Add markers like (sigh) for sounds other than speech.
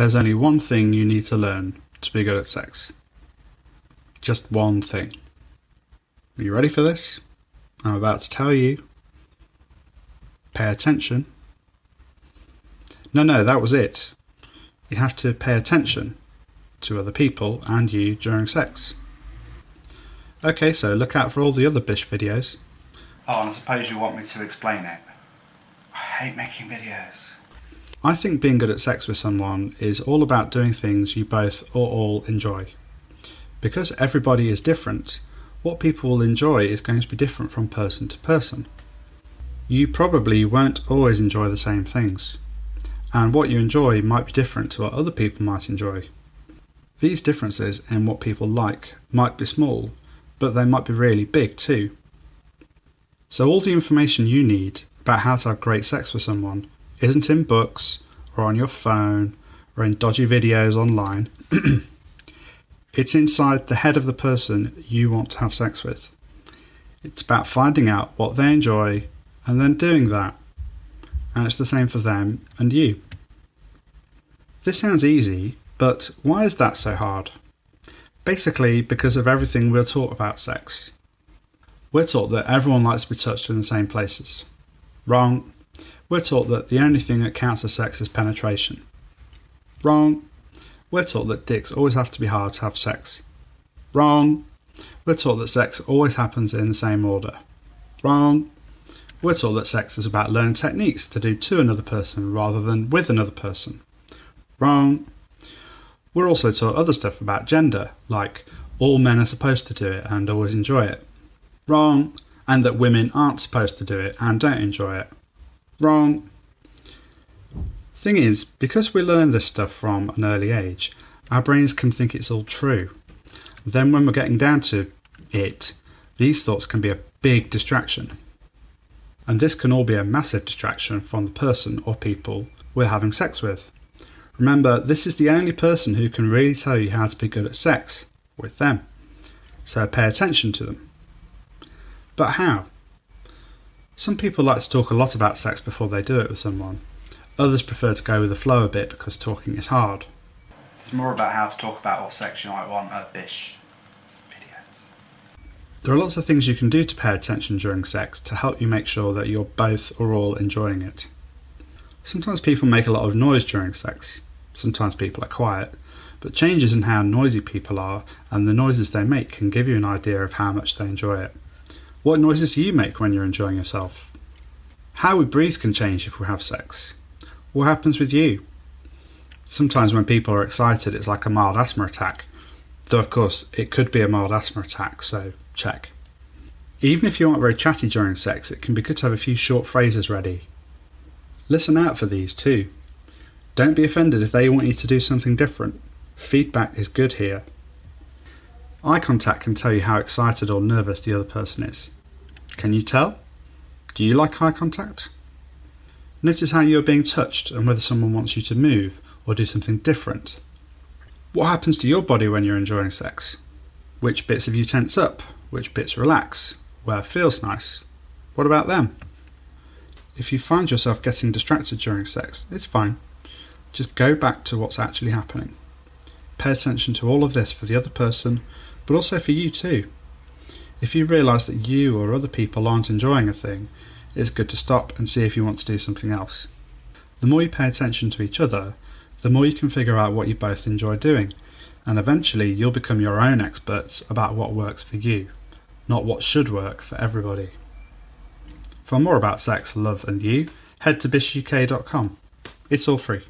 There's only one thing you need to learn to be good at sex. Just one thing. Are you ready for this? I'm about to tell you. Pay attention. No, no, that was it. You have to pay attention to other people and you during sex. Okay, so look out for all the other Bish videos. Oh, and I suppose you want me to explain it. I hate making videos. I think being good at sex with someone is all about doing things you both or all enjoy. Because everybody is different, what people will enjoy is going to be different from person to person. You probably won't always enjoy the same things, and what you enjoy might be different to what other people might enjoy. These differences in what people like might be small, but they might be really big too. So, all the information you need about how to have great sex with someone isn't in books or on your phone or in dodgy videos online. (clears throat) it's inside the head of the person you want to have sex with. It's about finding out what they enjoy and then doing that. And it's the same for them and you. This sounds easy, but why is that so hard? Basically, because of everything we're taught about sex. We're taught that everyone likes to be touched in the same places. Wrong. We're taught that the only thing that counts as sex is penetration. Wrong. We're taught that dicks always have to be hard to have sex. Wrong. We're taught that sex always happens in the same order. Wrong. We're taught that sex is about learning techniques to do to another person rather than with another person. Wrong. We're also taught other stuff about gender, like all men are supposed to do it and always enjoy it. Wrong. And that women aren't supposed to do it and don't enjoy it. Wrong. Thing is, because we learn this stuff from an early age, our brains can think it's all true. Then, when we're getting down to it, these thoughts can be a big distraction. And this can all be a massive distraction from the person or people we're having sex with. Remember, this is the only person who can really tell you how to be good at sex with them. So pay attention to them. But how? Some people like to talk a lot about sex before they do it with someone. Others prefer to go with the flow a bit because talking is hard. It's more about how to talk about what sex you might want at Bish videos. There are lots of things you can do to pay attention during sex to help you make sure that you're both or all enjoying it. Sometimes people make a lot of noise during sex. Sometimes people are quiet. But changes in how noisy people are and the noises they make can give you an idea of how much they enjoy it. What noises do you make when you're enjoying yourself? How we breathe can change if we have sex. What happens with you? Sometimes when people are excited, it's like a mild asthma attack. Though, of course, it could be a mild asthma attack, so check. Even if you aren't very chatty during sex, it can be good to have a few short phrases ready. Listen out for these too. Don't be offended if they want you to do something different. Feedback is good here. Eye contact can tell you how excited or nervous the other person is. Can you tell? Do you like eye contact? Notice how you are being touched and whether someone wants you to move or do something different. What happens to your body when you're enjoying sex? Which bits of you tense up? Which bits relax? Where feels nice? What about them? If you find yourself getting distracted during sex, it's fine. Just go back to what's actually happening. Pay attention to all of this for the other person but also for you too. If you realise that you or other people aren't enjoying a thing, it's good to stop and see if you want to do something else. The more you pay attention to each other, the more you can figure out what you both enjoy doing, and eventually you'll become your own experts about what works for you, not what should work for everybody. For more about sex, love, and you, head to bishuk.com. It's all free.